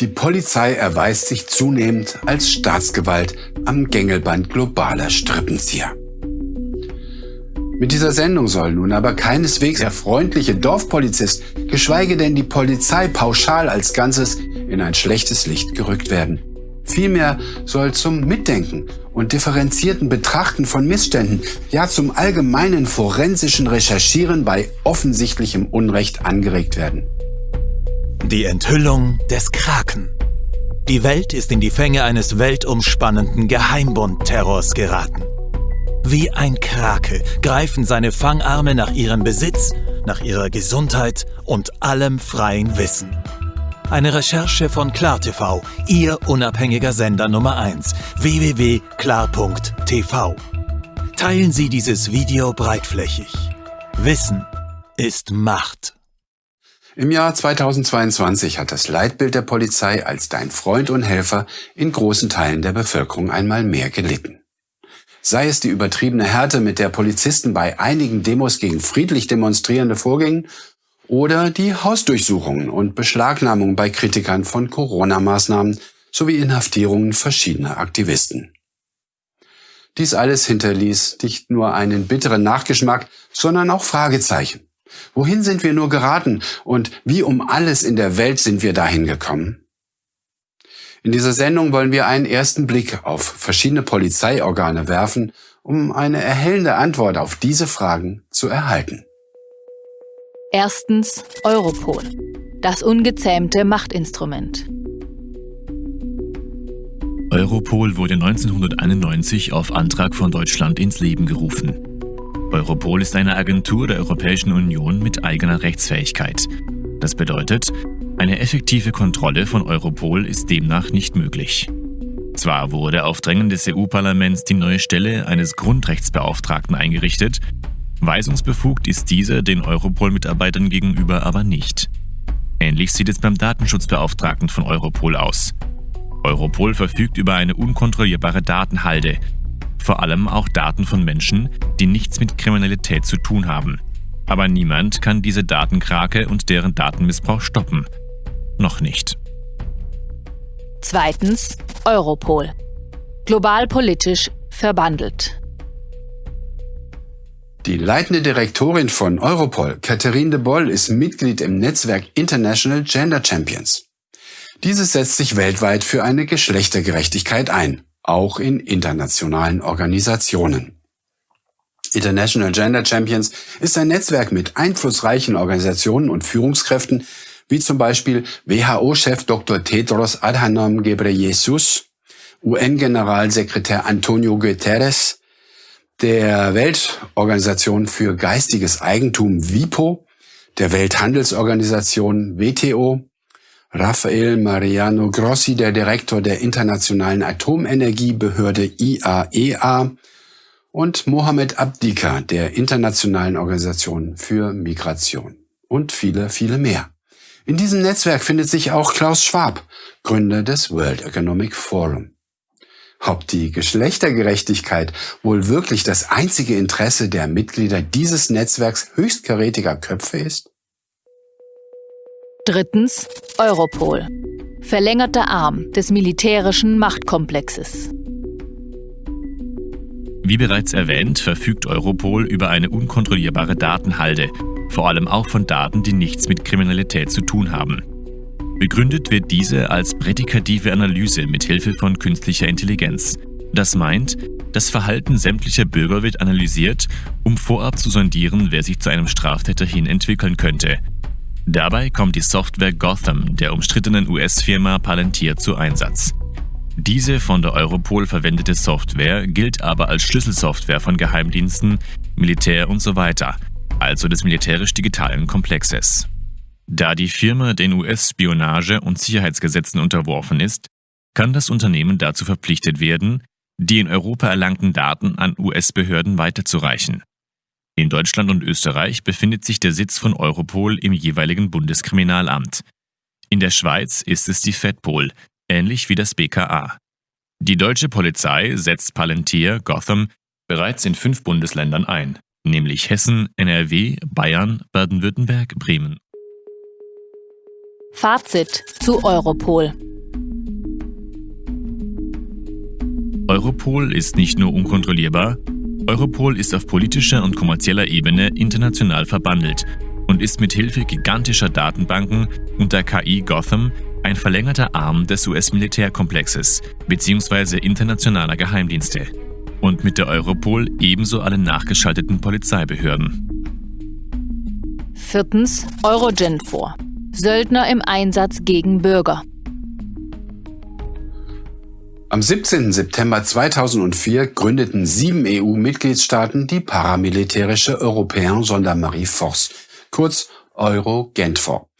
Die Polizei erweist sich zunehmend als Staatsgewalt am Gängelband globaler Strippenzieher. Mit dieser Sendung soll nun aber keineswegs der freundliche Dorfpolizist, geschweige denn die Polizei pauschal als Ganzes in ein schlechtes Licht gerückt werden. Vielmehr soll zum Mitdenken und differenzierten Betrachten von Missständen, ja zum allgemeinen forensischen Recherchieren bei offensichtlichem Unrecht angeregt werden. Die Enthüllung des Kraken. Die Welt ist in die Fänge eines weltumspannenden Geheimbund-Terrors geraten. Wie ein Krake greifen seine Fangarme nach ihrem Besitz, nach ihrer Gesundheit und allem freien Wissen. Eine Recherche von KlarTV, Ihr unabhängiger Sender Nummer 1, www.klar.tv. Teilen Sie dieses Video breitflächig. Wissen ist Macht. Im Jahr 2022 hat das Leitbild der Polizei als dein Freund und Helfer in großen Teilen der Bevölkerung einmal mehr gelitten. Sei es die übertriebene Härte, mit der Polizisten bei einigen Demos gegen friedlich Demonstrierende vorgingen oder die Hausdurchsuchungen und Beschlagnahmungen bei Kritikern von Corona-Maßnahmen sowie Inhaftierungen verschiedener Aktivisten. Dies alles hinterließ nicht nur einen bitteren Nachgeschmack, sondern auch Fragezeichen. Wohin sind wir nur geraten und wie um alles in der Welt sind wir dahin gekommen? In dieser Sendung wollen wir einen ersten Blick auf verschiedene Polizeiorgane werfen, um eine erhellende Antwort auf diese Fragen zu erhalten. Erstens Europol, das ungezähmte Machtinstrument. Europol wurde 1991 auf Antrag von Deutschland ins Leben gerufen. Europol ist eine Agentur der Europäischen Union mit eigener Rechtsfähigkeit. Das bedeutet, eine effektive Kontrolle von Europol ist demnach nicht möglich. Zwar wurde auf Drängen des EU-Parlaments die neue Stelle eines Grundrechtsbeauftragten eingerichtet, Weisungsbefugt ist dieser den Europol-Mitarbeitern gegenüber aber nicht. Ähnlich sieht es beim Datenschutzbeauftragten von Europol aus. Europol verfügt über eine unkontrollierbare Datenhalde, vor allem auch Daten von Menschen, die nichts mit Kriminalität zu tun haben. Aber niemand kann diese Datenkrake und deren Datenmissbrauch stoppen. Noch nicht. Zweitens Europol. Global politisch verbandelt. Die leitende Direktorin von Europol, Catherine de Boll, ist Mitglied im Netzwerk International Gender Champions. Dieses setzt sich weltweit für eine Geschlechtergerechtigkeit ein, auch in internationalen Organisationen. International Gender Champions ist ein Netzwerk mit einflussreichen Organisationen und Führungskräften, wie zum Beispiel WHO-Chef Dr. Tedros Adhanom Ghebreyesus, UN-Generalsekretär Antonio Guterres, der Weltorganisation für geistiges Eigentum WIPO, der Welthandelsorganisation WTO, Rafael Mariano Grossi, der Direktor der Internationalen Atomenergiebehörde IAEA e und Mohamed Abdika, der Internationalen Organisation für Migration und viele, viele mehr. In diesem Netzwerk findet sich auch Klaus Schwab, Gründer des World Economic Forum. Ob die Geschlechtergerechtigkeit wohl wirklich das einzige Interesse der Mitglieder dieses Netzwerks höchstkarätiger Köpfe ist? Drittens Europol. Verlängerter Arm des militärischen Machtkomplexes. Wie bereits erwähnt, verfügt Europol über eine unkontrollierbare Datenhalde, vor allem auch von Daten, die nichts mit Kriminalität zu tun haben. Begründet wird diese als prädikative Analyse mit Hilfe von künstlicher Intelligenz. Das meint, das Verhalten sämtlicher Bürger wird analysiert, um vorab zu sondieren, wer sich zu einem Straftäter hin entwickeln könnte. Dabei kommt die Software Gotham der umstrittenen US-Firma Palantir zu Einsatz. Diese von der Europol verwendete Software gilt aber als Schlüsselsoftware von Geheimdiensten, Militär usw., so also des militärisch-digitalen Komplexes. Da die Firma den US-Spionage- und Sicherheitsgesetzen unterworfen ist, kann das Unternehmen dazu verpflichtet werden, die in Europa erlangten Daten an US-Behörden weiterzureichen. In Deutschland und Österreich befindet sich der Sitz von Europol im jeweiligen Bundeskriminalamt. In der Schweiz ist es die FEDPOL, ähnlich wie das BKA. Die deutsche Polizei setzt Palantir Gotham bereits in fünf Bundesländern ein, nämlich Hessen, NRW, Bayern, Baden-Württemberg, Bremen. Fazit zu Europol. Europol ist nicht nur unkontrollierbar, Europol ist auf politischer und kommerzieller Ebene international verbandelt und ist mit Hilfe gigantischer Datenbanken und der KI Gotham ein verlängerter Arm des US-Militärkomplexes bzw. internationaler Geheimdienste und mit der Europol ebenso alle nachgeschalteten Polizeibehörden. Viertens Eurogenfor. Söldner im Einsatz gegen Bürger. Am 17. September 2004 gründeten sieben EU-Mitgliedstaaten die paramilitärische Europäen Gendarmerie Force, kurz Euro-Genfor.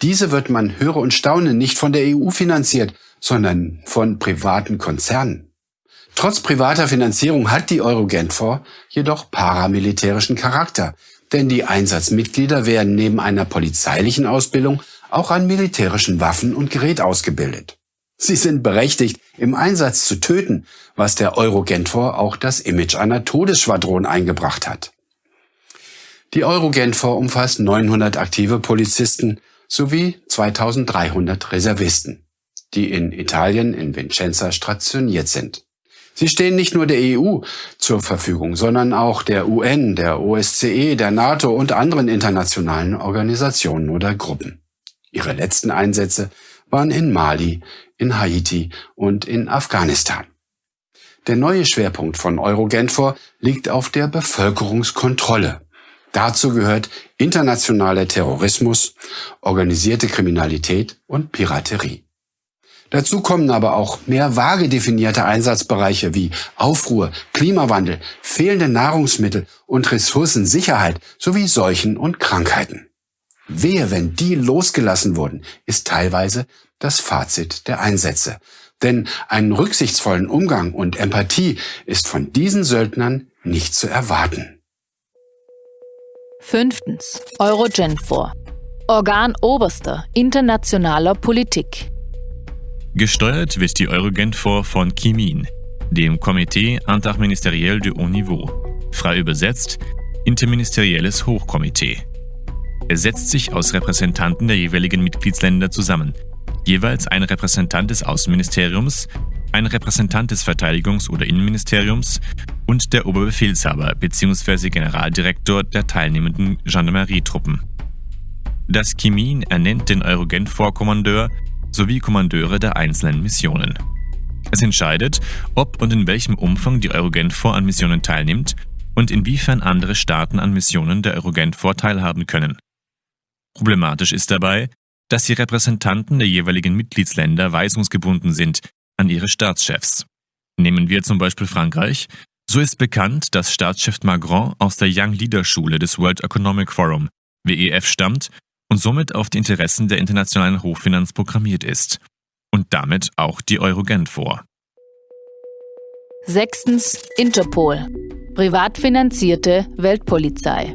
Diese wird man höre und staune nicht von der EU finanziert, sondern von privaten Konzernen. Trotz privater Finanzierung hat die Euro-Genfor jedoch paramilitärischen Charakter, denn die Einsatzmitglieder werden neben einer polizeilichen Ausbildung auch an militärischen Waffen und Gerät ausgebildet. Sie sind berechtigt, im Einsatz zu töten, was der Eurogenfor auch das Image einer Todesschwadron eingebracht hat. Die Eurogenfor umfasst 900 aktive Polizisten sowie 2300 Reservisten, die in Italien in Vincenza stationiert sind. Sie stehen nicht nur der EU zur Verfügung, sondern auch der UN, der OSCE, der NATO und anderen internationalen Organisationen oder Gruppen. Ihre letzten Einsätze waren in Mali, in Haiti und in Afghanistan. Der neue Schwerpunkt von Eurogenfor liegt auf der Bevölkerungskontrolle. Dazu gehört internationaler Terrorismus, organisierte Kriminalität und Piraterie. Dazu kommen aber auch mehr vage definierte Einsatzbereiche wie Aufruhr, Klimawandel, fehlende Nahrungsmittel und Ressourcensicherheit sowie Seuchen und Krankheiten. Wehe, wenn die losgelassen wurden, ist teilweise das Fazit der Einsätze. Denn einen rücksichtsvollen Umgang und Empathie ist von diesen Söldnern nicht zu erwarten. Fünftens. Eurogenfor. Organ oberster internationaler Politik. Gesteuert wird die Eurogenfor von Kimin, dem Comité Interministeriel de Haut Niveau, frei übersetzt Interministerielles Hochkomitee. Er setzt sich aus Repräsentanten der jeweiligen Mitgliedsländer zusammen, jeweils ein Repräsentant des Außenministeriums, ein Repräsentant des Verteidigungs- oder Innenministeriums und der Oberbefehlshaber bzw. Generaldirektor der teilnehmenden Gendarmerietruppen. Das Kimin ernennt den Eurogent-Vorkommandeur sowie Kommandeure der einzelnen Missionen. Es entscheidet, ob und in welchem Umfang die Eurogent-Vor an Missionen teilnimmt und inwiefern andere Staaten an Missionen der Eurogent-Vor teilhaben können. Problematisch ist dabei, dass die Repräsentanten der jeweiligen Mitgliedsländer weisungsgebunden sind an ihre Staatschefs. Nehmen wir zum Beispiel Frankreich, so ist bekannt, dass Staatschef Macron aus der Young Leader Schule des World Economic Forum, WEF, stammt und somit auf die Interessen der internationalen Hochfinanz programmiert ist und damit auch die Eurogent vor. Sechstens Interpol. Privat finanzierte Weltpolizei.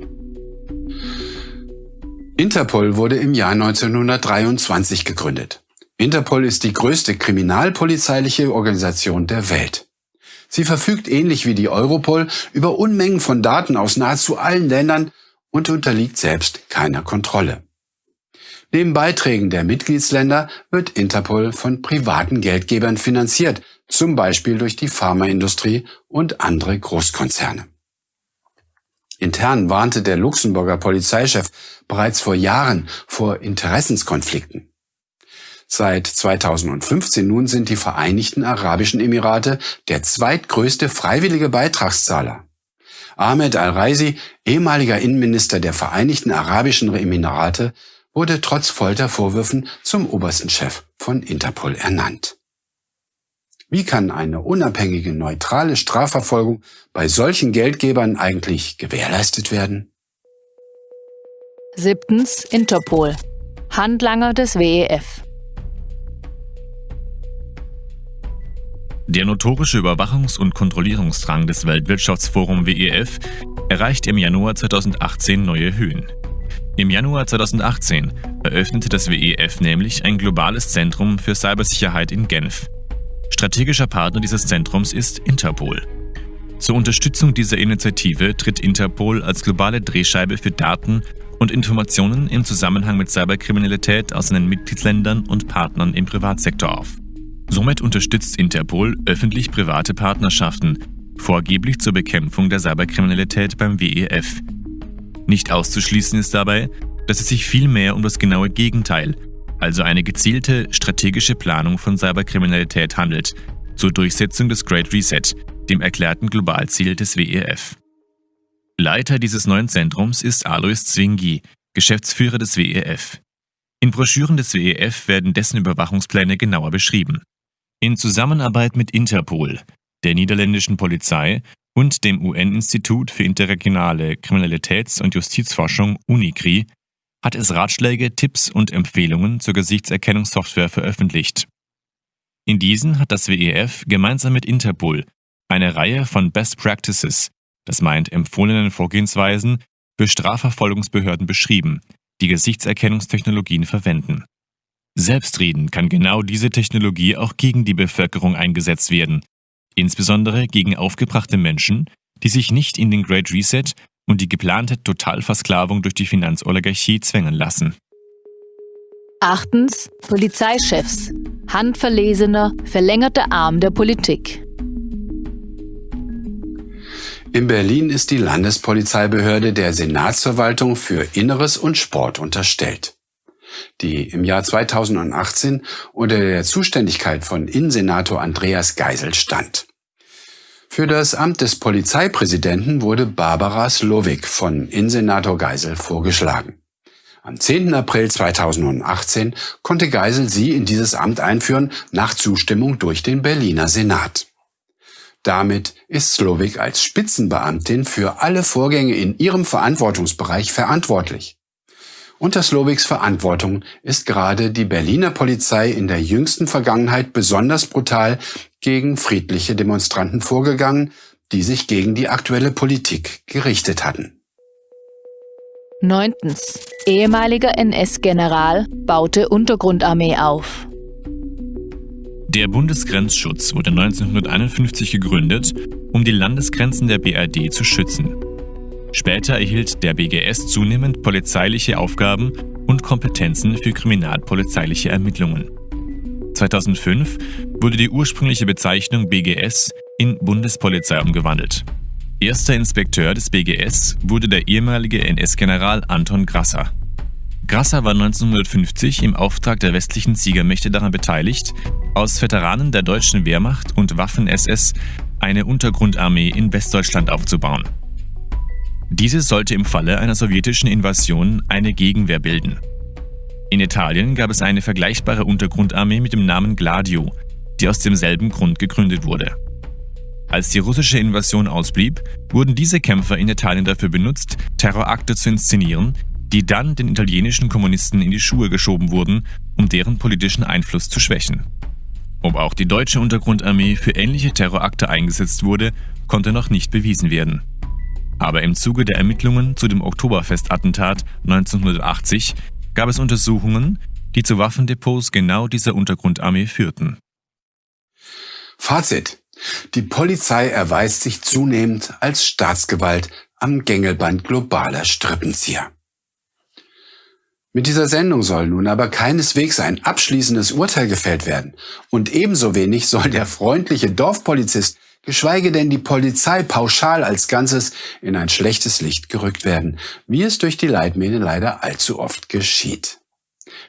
Interpol wurde im Jahr 1923 gegründet. Interpol ist die größte kriminalpolizeiliche Organisation der Welt. Sie verfügt ähnlich wie die Europol über Unmengen von Daten aus nahezu allen Ländern und unterliegt selbst keiner Kontrolle. Neben Beiträgen der Mitgliedsländer wird Interpol von privaten Geldgebern finanziert, zum Beispiel durch die Pharmaindustrie und andere Großkonzerne. Intern warnte der Luxemburger Polizeichef bereits vor Jahren vor Interessenskonflikten. Seit 2015 nun sind die Vereinigten Arabischen Emirate der zweitgrößte freiwillige Beitragszahler. Ahmed al-Raisi, ehemaliger Innenminister der Vereinigten Arabischen Emirate, wurde trotz Foltervorwürfen zum obersten Chef von Interpol ernannt. Wie kann eine unabhängige, neutrale Strafverfolgung bei solchen Geldgebern eigentlich gewährleistet werden? Siebtens Interpol. Handlanger des WEF. Der notorische Überwachungs- und Kontrollierungsdrang des Weltwirtschaftsforum WEF erreicht im Januar 2018 neue Höhen. Im Januar 2018 eröffnete das WEF nämlich ein globales Zentrum für Cybersicherheit in Genf. Strategischer Partner dieses Zentrums ist Interpol. Zur Unterstützung dieser Initiative tritt Interpol als globale Drehscheibe für Daten und Informationen im Zusammenhang mit Cyberkriminalität aus seinen Mitgliedsländern und Partnern im Privatsektor auf. Somit unterstützt Interpol öffentlich-private Partnerschaften, vorgeblich zur Bekämpfung der Cyberkriminalität beim WEF. Nicht auszuschließen ist dabei, dass es sich vielmehr um das genaue Gegenteil, also eine gezielte strategische Planung von Cyberkriminalität handelt, zur Durchsetzung des Great Reset, dem erklärten Globalziel des WEF. Leiter dieses neuen Zentrums ist Alois Zwingi, Geschäftsführer des WEF. In Broschüren des WEF werden dessen Überwachungspläne genauer beschrieben. In Zusammenarbeit mit Interpol, der niederländischen Polizei und dem UN-Institut für interregionale Kriminalitäts- und Justizforschung UNICRI hat es Ratschläge, Tipps und Empfehlungen zur Gesichtserkennungssoftware veröffentlicht. In diesen hat das WEF gemeinsam mit Interpol eine Reihe von Best Practices, das meint empfohlenen Vorgehensweisen, für Strafverfolgungsbehörden beschrieben, die Gesichtserkennungstechnologien verwenden. Selbstredend kann genau diese Technologie auch gegen die Bevölkerung eingesetzt werden, insbesondere gegen aufgebrachte Menschen, die sich nicht in den Great Reset und die geplante Totalversklavung durch die Finanzoligarchie zwängen lassen. Achtens. Polizeichefs. Handverlesener, verlängerter Arm der Politik. In Berlin ist die Landespolizeibehörde der Senatsverwaltung für Inneres und Sport unterstellt die im Jahr 2018 unter der Zuständigkeit von Innensenator Andreas Geisel stand. Für das Amt des Polizeipräsidenten wurde Barbara Slowik von Innensenator Geisel vorgeschlagen. Am 10. April 2018 konnte Geisel sie in dieses Amt einführen, nach Zustimmung durch den Berliner Senat. Damit ist Slowik als Spitzenbeamtin für alle Vorgänge in ihrem Verantwortungsbereich verantwortlich. Unter Slowiks Verantwortung ist gerade die Berliner Polizei in der jüngsten Vergangenheit besonders brutal gegen friedliche Demonstranten vorgegangen, die sich gegen die aktuelle Politik gerichtet hatten. Neuntens. Ehemaliger NS-General baute Untergrundarmee auf. Der Bundesgrenzschutz wurde 1951 gegründet, um die Landesgrenzen der BRD zu schützen. Später erhielt der BGS zunehmend polizeiliche Aufgaben und Kompetenzen für kriminalpolizeiliche Ermittlungen. 2005 wurde die ursprüngliche Bezeichnung BGS in Bundespolizei umgewandelt. Erster Inspekteur des BGS wurde der ehemalige NS-General Anton Grasser. Grasser war 1950 im Auftrag der westlichen Siegermächte daran beteiligt, aus Veteranen der deutschen Wehrmacht und Waffen-SS eine Untergrundarmee in Westdeutschland aufzubauen. Diese sollte im Falle einer sowjetischen Invasion eine Gegenwehr bilden. In Italien gab es eine vergleichbare Untergrundarmee mit dem Namen Gladio, die aus demselben Grund gegründet wurde. Als die russische Invasion ausblieb, wurden diese Kämpfer in Italien dafür benutzt, Terrorakte zu inszenieren, die dann den italienischen Kommunisten in die Schuhe geschoben wurden, um deren politischen Einfluss zu schwächen. Ob auch die deutsche Untergrundarmee für ähnliche Terrorakte eingesetzt wurde, konnte noch nicht bewiesen werden. Aber im Zuge der Ermittlungen zu dem Oktoberfestattentat 1980 gab es Untersuchungen, die zu Waffendepots genau dieser Untergrundarmee führten. Fazit. Die Polizei erweist sich zunehmend als Staatsgewalt am Gängelband globaler Strippenzieher. Mit dieser Sendung soll nun aber keineswegs ein abschließendes Urteil gefällt werden. Und ebenso wenig soll der freundliche Dorfpolizist geschweige denn die Polizei pauschal als Ganzes in ein schlechtes Licht gerückt werden, wie es durch die Leitmähne leider allzu oft geschieht.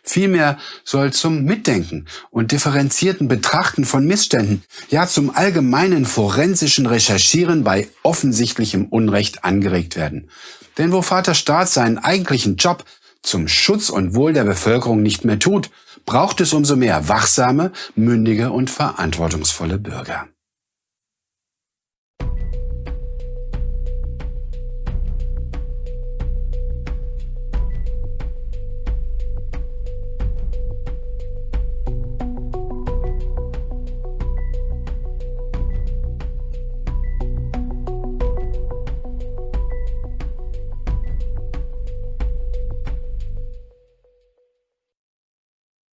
Vielmehr soll zum Mitdenken und differenzierten Betrachten von Missständen, ja zum allgemeinen forensischen Recherchieren bei offensichtlichem Unrecht angeregt werden. Denn wo Vater Staat seinen eigentlichen Job zum Schutz und Wohl der Bevölkerung nicht mehr tut, braucht es umso mehr wachsame, mündige und verantwortungsvolle Bürger.